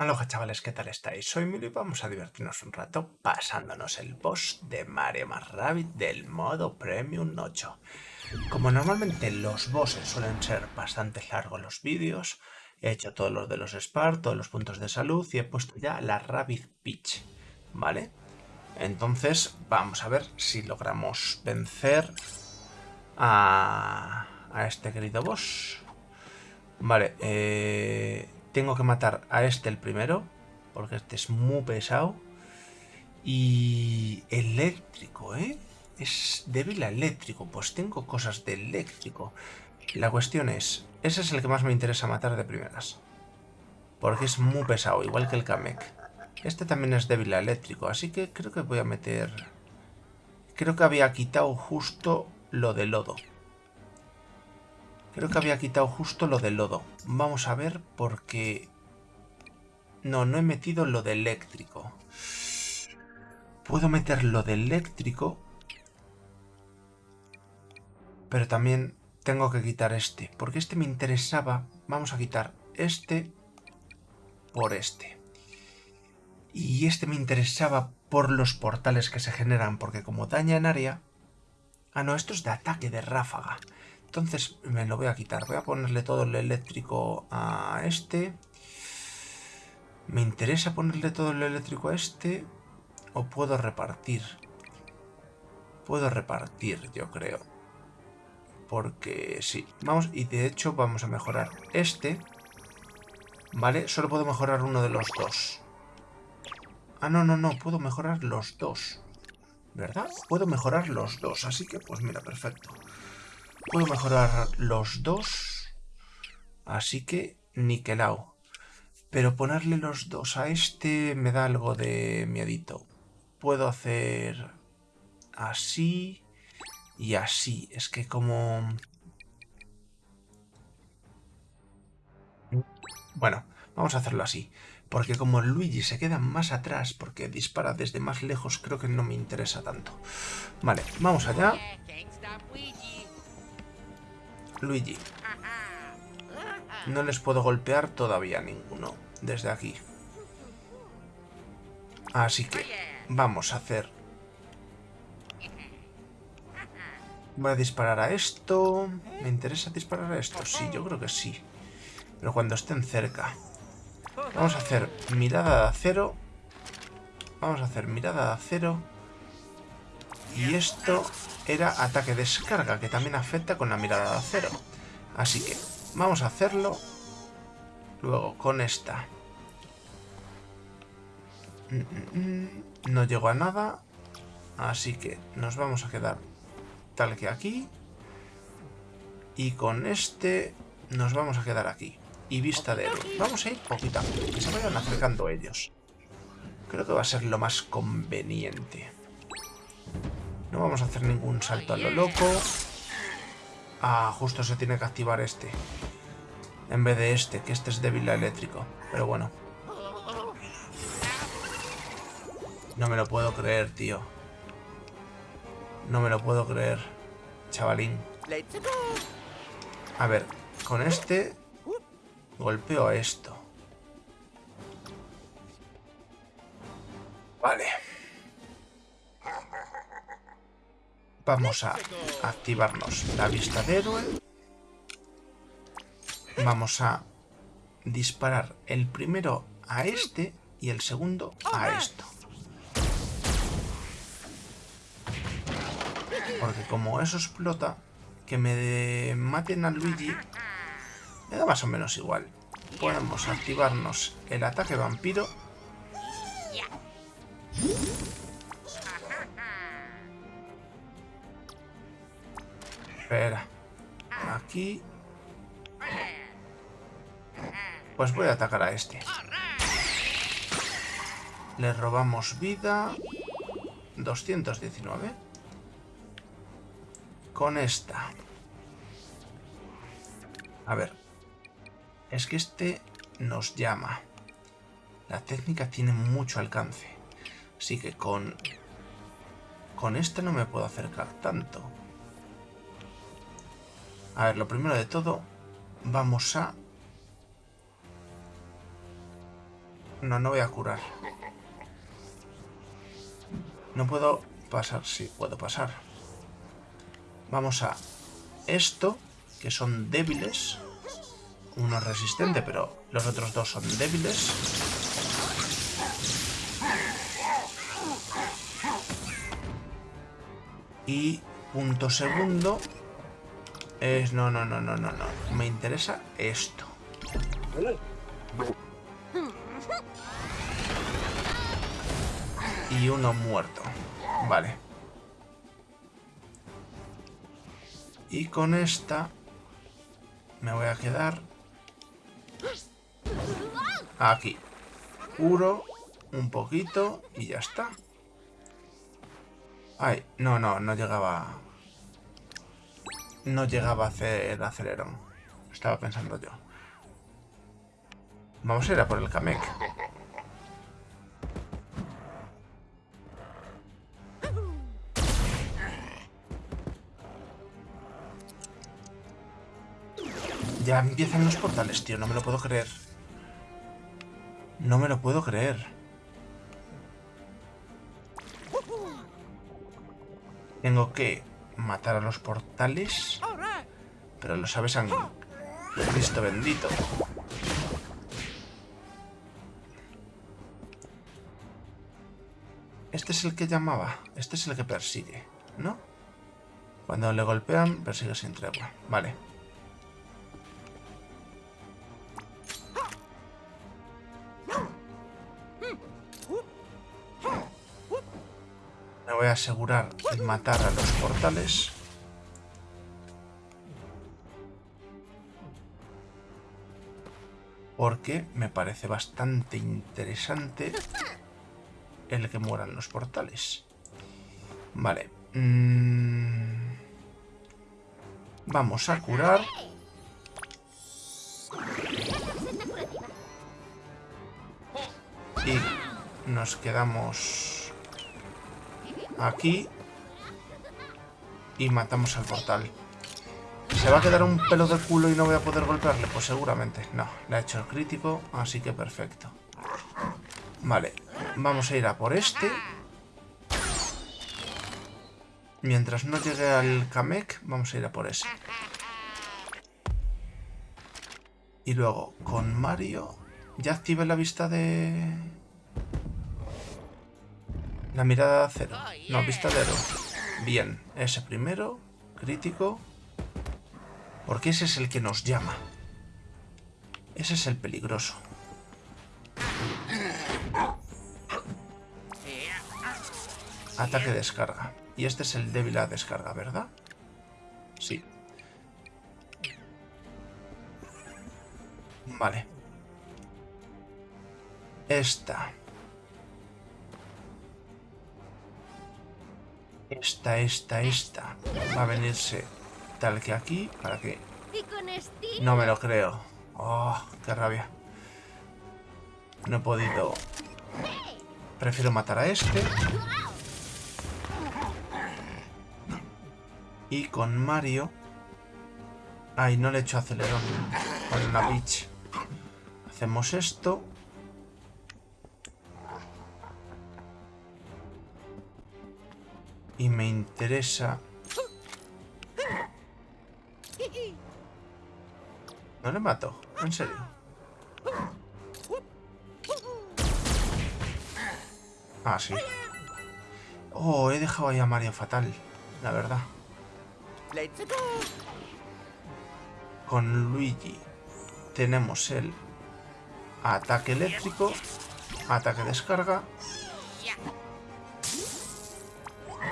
Aloha chavales, ¿qué tal estáis? Soy Milo y vamos a divertirnos un rato pasándonos el boss de Mario más Rabbit del modo Premium 8. Como normalmente los bosses suelen ser bastante largos los vídeos, he hecho todos los de los Spar, todos los puntos de salud y he puesto ya la Rabbit Peach, ¿vale? Entonces vamos a ver si logramos vencer a, a este querido boss. Vale, eh tengo que matar a este el primero, porque este es muy pesado. Y eléctrico, ¿eh? Es débil eléctrico, pues tengo cosas de eléctrico. La cuestión es, ese es el que más me interesa matar de primeras. Porque es muy pesado, igual que el Kamek. Este también es débil eléctrico, así que creo que voy a meter... Creo que había quitado justo lo de lodo. Creo que había quitado justo lo del lodo. Vamos a ver porque... No, no he metido lo de eléctrico. Puedo meter lo de eléctrico. Pero también tengo que quitar este. Porque este me interesaba. Vamos a quitar este por este. Y este me interesaba por los portales que se generan. Porque como daña en área... Ah, no, esto es de ataque de ráfaga. Entonces me lo voy a quitar. Voy a ponerle todo el eléctrico a este. ¿Me interesa ponerle todo el eléctrico a este? ¿O puedo repartir? Puedo repartir, yo creo. Porque sí. Vamos, y de hecho vamos a mejorar este. ¿Vale? Solo puedo mejorar uno de los dos. Ah, no, no, no. Puedo mejorar los dos. ¿Verdad? Puedo mejorar los dos. Así que, pues mira, perfecto. Puedo mejorar los dos. Así que niquelao. Pero ponerle los dos a este me da algo de miedito. Puedo hacer así y así. Es que como... Bueno, vamos a hacerlo así. Porque como Luigi se queda más atrás porque dispara desde más lejos, creo que no me interesa tanto. Vale, vamos allá. Luigi. No les puedo golpear todavía ninguno desde aquí. Así que vamos a hacer... Voy a disparar a esto. ¿Me interesa disparar a esto? Sí, yo creo que sí. Pero cuando estén cerca. Vamos a hacer mirada de acero. Vamos a hacer mirada de acero. Y esto era ataque descarga, que también afecta con la mirada de acero. Así que vamos a hacerlo luego con esta. No llego a nada, así que nos vamos a quedar tal que aquí. Y con este nos vamos a quedar aquí. Y vista de héroe. Vamos a ir poquito que se vayan acercando ellos. Creo que va a ser lo más conveniente. No vamos a hacer ningún salto a lo loco. Ah, justo se tiene que activar este. En vez de este, que este es débil a eléctrico. Pero bueno. No me lo puedo creer, tío. No me lo puedo creer. Chavalín. A ver, con este... Golpeo a esto. Vamos a activarnos la vista de héroe. Vamos a disparar el primero a este y el segundo a esto. Porque como eso explota, que me maten a Luigi me da más o menos igual. Podemos activarnos el ataque vampiro Espera. Aquí. Pues voy a atacar a este. Le robamos vida. 219. Con esta. A ver. Es que este nos llama. La técnica tiene mucho alcance. Así que con... Con este no me puedo acercar tanto. A ver, lo primero de todo, vamos a... No, no voy a curar. No puedo pasar. Sí, puedo pasar. Vamos a esto, que son débiles. Uno es resistente, pero los otros dos son débiles. Y punto segundo es... No, no, no, no, no, no. Me interesa esto. Y uno muerto. Vale. Y con esta me voy a quedar aquí. Curo un poquito y ya está. Ay, no, no, no llegaba... No llegaba a hacer el acelerón. Estaba pensando yo. Vamos a ir a por el Kamek. Ya empiezan los portales, tío. No me lo puedo creer. No me lo puedo creer. Tengo que matar a los portales. Pero lo sabes, han... Cristo bendito. Este es el que llamaba. Este es el que persigue, ¿no? Cuando le golpean, persigue sin tregua. Vale. Voy a asegurar de matar a los portales. Porque me parece bastante interesante el que mueran los portales. Vale. Mm. Vamos a curar. Y nos quedamos aquí y matamos al portal. ¿Se va a quedar un pelo de culo y no voy a poder golpearle? Pues seguramente. No, le ha hecho el crítico, así que perfecto. Vale, vamos a ir a por este. Mientras no llegue al Kamek, vamos a ir a por ese. Y luego, con Mario, ya active la vista de... La mirada de acero. No, vista de Bien, ese primero. Crítico. Porque ese es el que nos llama. Ese es el peligroso. Ataque descarga. Y este es el débil a descarga, ¿verdad? Sí. Vale. Esta. Esta, esta, esta. Va a venirse tal que aquí para que... No me lo creo. Oh, qué rabia. No he podido... Prefiero matar a este. Y con Mario... Ay, no le he hecho acelerón. Con la bitch. Hacemos esto. Y me interesa... No le mato, en serio. Ah, sí. Oh, he dejado ahí a Mario fatal, la verdad. Con Luigi tenemos el ataque eléctrico, ataque descarga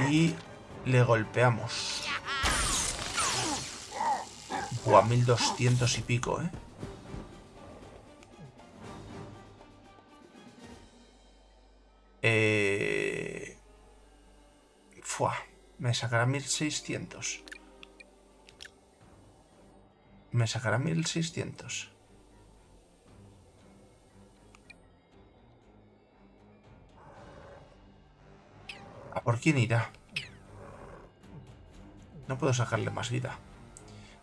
y le golpeamos. Buah, 1200 y pico, ¿eh? Eh... Fua, me sacará 1600. Me sacará 1600. Por quién irá? No puedo sacarle más vida.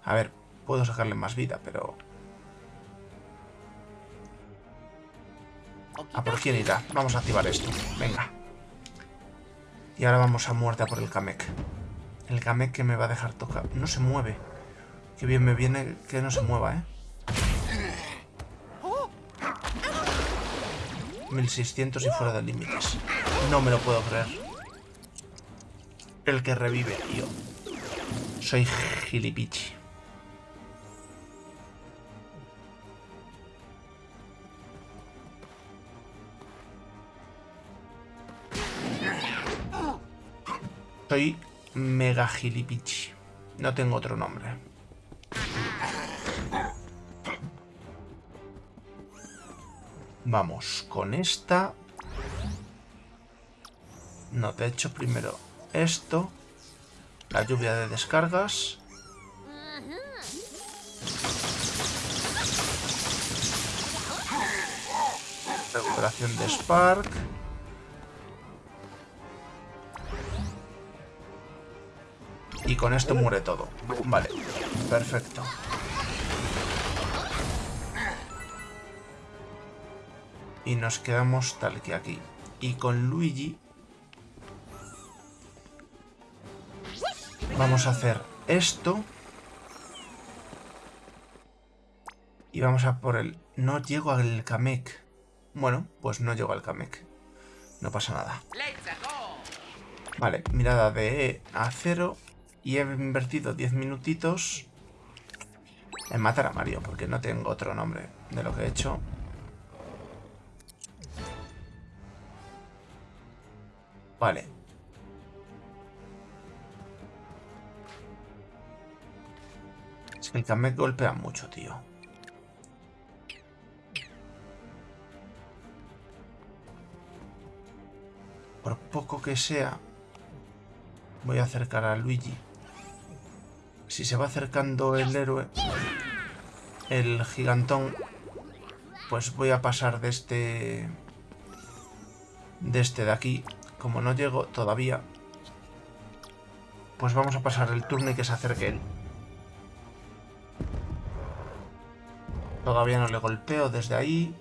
A ver, puedo sacarle más vida, pero... ¿A por quién irá? Vamos a activar esto. Venga. Y ahora vamos a muerte a por el Kamek. El Kamek que me va a dejar tocar. No se mueve. Qué bien me viene que no se mueva, ¿eh? 1600 y fuera de límites. No me lo puedo creer. El que revive, tío. Soy gilipichi. Soy mega gilipichi. No tengo otro nombre. Vamos con esta. No, de hecho primero esto. La lluvia de descargas. Recuperación de Spark. Y con esto muere todo. Vale, perfecto. Y nos quedamos tal que aquí. Y con Luigi... Vamos a hacer esto. Y vamos a por el... No llego al Kamek. Bueno, pues no llego al Kamek. No pasa nada. Vale, mirada de acero. Y he invertido 10 minutitos en matar a Mario, porque no tengo otro nombre de lo que he hecho. Vale. El Kamek golpea mucho, tío. Por poco que sea, voy a acercar a Luigi. Si se va acercando el héroe, el gigantón, pues voy a pasar de este... De este de aquí como no llego todavía, pues vamos a pasar el turno y que se acerque él. Todavía no le golpeo desde ahí.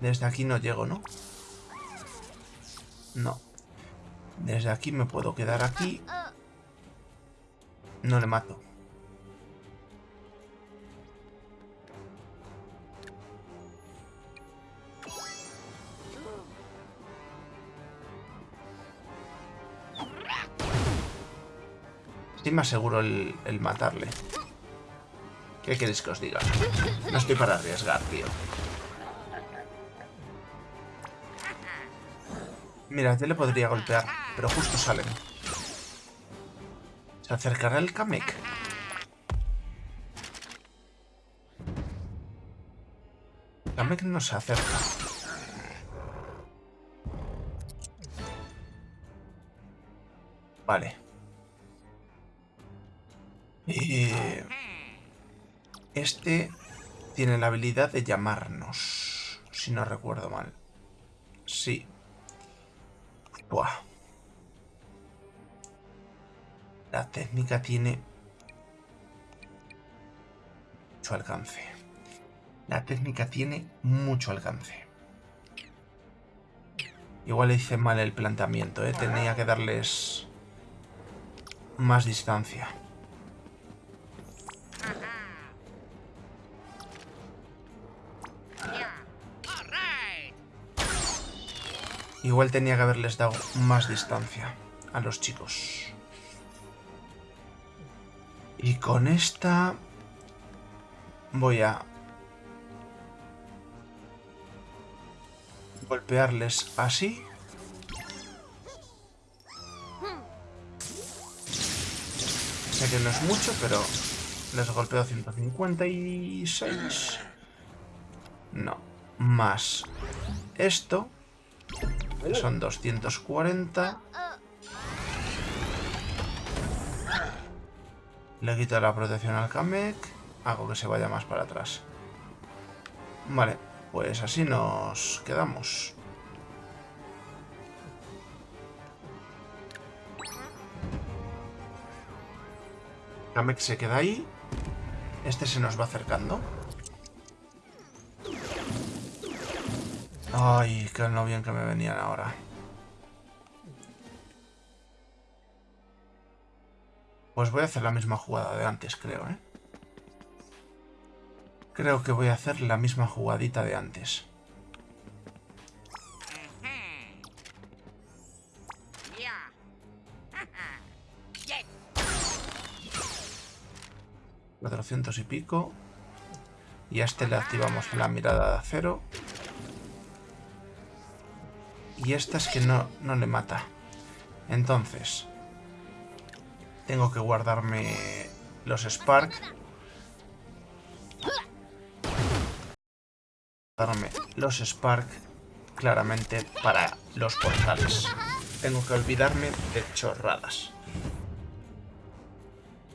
Desde aquí no llego, ¿no? No. Desde aquí me puedo quedar aquí. No le mato. Estoy más seguro el, matarle. ¿Qué queréis que os diga? No estoy para arriesgar, tío. Mira, yo le podría golpear, pero justo salen. ¿Se acercará el Kamek? Kamek no se acerca. Vale. Tiene la habilidad de llamarnos, si no recuerdo mal. Sí. Buah. La técnica tiene mucho alcance. La técnica tiene mucho alcance. Igual hice mal el planteamiento, ¿eh? Tenía que darles más distancia. Igual tenía que haberles dado más distancia a los chicos. Y con esta voy a golpearles así. Sé que no es mucho, pero les golpeo 156. No. Más esto son 240. Le quito la protección al Kamek. Hago que se vaya más para atrás. Vale, pues así nos quedamos. Kamek se queda ahí. Este se nos va acercando. Ay, qué no bien que me venían ahora. Pues voy a hacer la misma jugada de antes, creo, ¿eh? Creo que voy a hacer la misma jugadita de antes. Cuatrocientos y pico. Y a este le activamos la mirada de acero. Y esta es que no, no le mata. Entonces, tengo que guardarme los Spark. Guardarme los Spark claramente para los portales. Tengo que olvidarme de chorradas.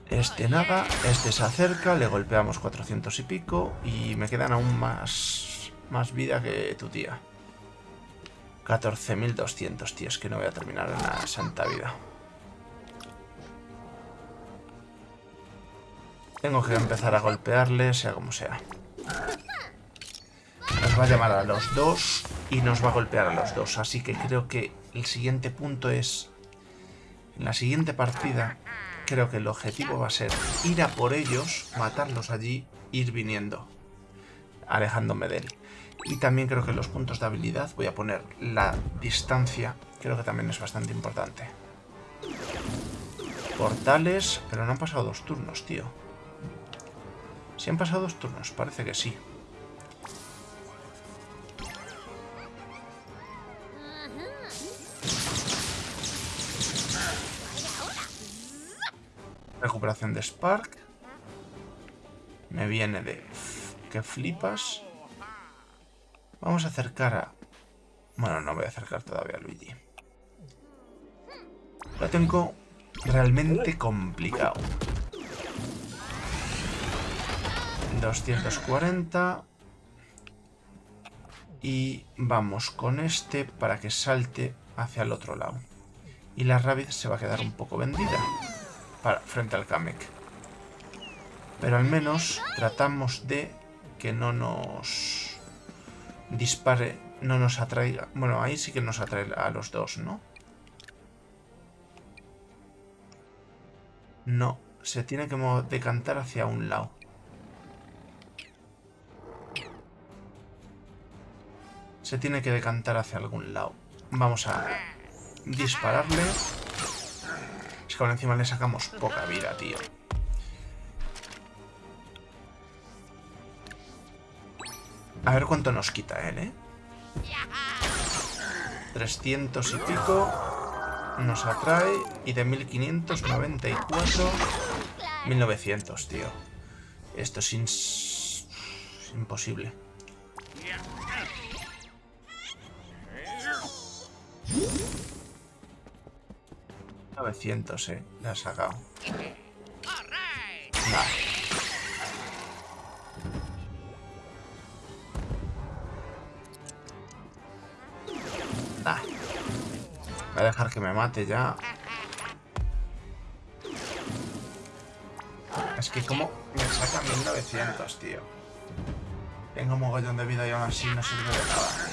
Este nada, este se acerca, le golpeamos 400 y pico y me quedan aún más, más vida que tu tía. 14.200, tío, es que no voy a terminar en la santa vida. Tengo que empezar a golpearle, sea como sea. Nos va a llamar a los dos y nos va a golpear a los dos. Así que creo que el siguiente punto es... En la siguiente partida, creo que el objetivo va a ser ir a por ellos, matarlos allí, ir viniendo. Alejándome de él. Y también creo que los puntos de habilidad voy a poner la distancia. Creo que también es bastante importante. Portales, pero no han pasado dos turnos, tío. ¿Si han pasado dos turnos? Parece que sí. Recuperación de Spark. Me viene de... que flipas. Vamos a acercar a... Bueno, no voy a acercar todavía a Luigi. Lo tengo realmente complicado. 240. Y vamos con este para que salte hacia el otro lado. Y la Rabbit se va a quedar un poco vendida para, frente al Kamek. Pero al menos tratamos de que no nos dispare, no nos atraiga. Bueno, ahí sí que nos atrae a los dos, ¿no? No, se tiene que decantar hacia un lado. Se tiene que decantar hacia algún lado. Vamos a dispararle. Es que ahora encima le sacamos poca vida, tío. A ver cuánto nos quita él, ¿eh? 300 y pico nos atrae. Y de 1594, 1900, tío. Esto es, es imposible. 900, eh. Le ha sacado. Dejar que me mate ya. Es que como me saca 1900, tío. Tengo mogollón de vida y aún así no sirve de nada.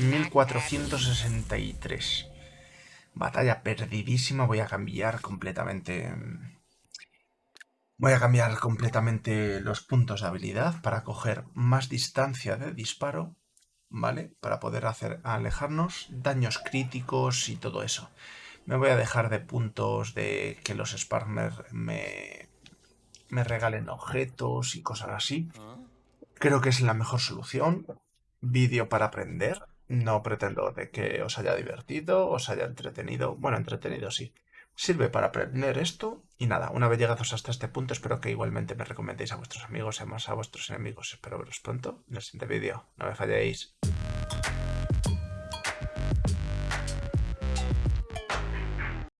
1463. Batalla perdidísima. Voy a cambiar completamente... Voy a cambiar completamente los puntos de habilidad para coger más distancia de disparo, ¿vale? Para poder hacer alejarnos, daños críticos y todo eso. Me voy a dejar de puntos de que los Sparmer me, me regalen objetos y cosas así. Creo que es la mejor solución. Vídeo para aprender. No pretendo de que os haya divertido, os haya entretenido. Bueno, entretenido sí. Sirve para aprender esto. Y nada, una vez llegados hasta este punto, espero que igualmente me recomendéis a vuestros amigos y más a vuestros enemigos. Espero veros pronto en el siguiente vídeo. No me falléis.